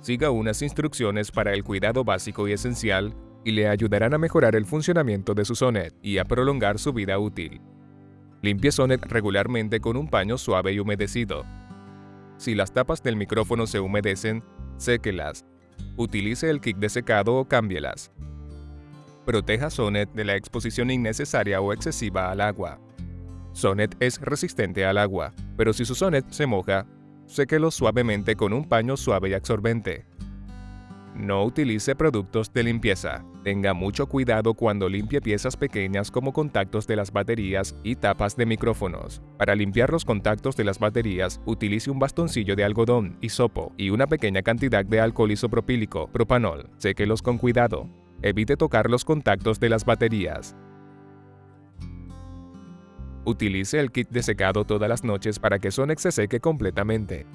Siga unas instrucciones para el cuidado básico y esencial y le ayudarán a mejorar el funcionamiento de su Sonet y a prolongar su vida útil. Limpie Sonet regularmente con un paño suave y humedecido. Si las tapas del micrófono se humedecen, séquelas. Utilice el kit de secado o cámbielas. Proteja Sonet de la exposición innecesaria o excesiva al agua. Sonet es resistente al agua, pero si su Sonet se moja, séquelo suavemente con un paño suave y absorbente. No utilice productos de limpieza. Tenga mucho cuidado cuando limpie piezas pequeñas como contactos de las baterías y tapas de micrófonos. Para limpiar los contactos de las baterías, utilice un bastoncillo de algodón, hisopo y una pequeña cantidad de alcohol isopropílico, propanol. Séquelos con cuidado. Evite tocar los contactos de las baterías. Utilice el kit de secado todas las noches para que Sonex se seque completamente.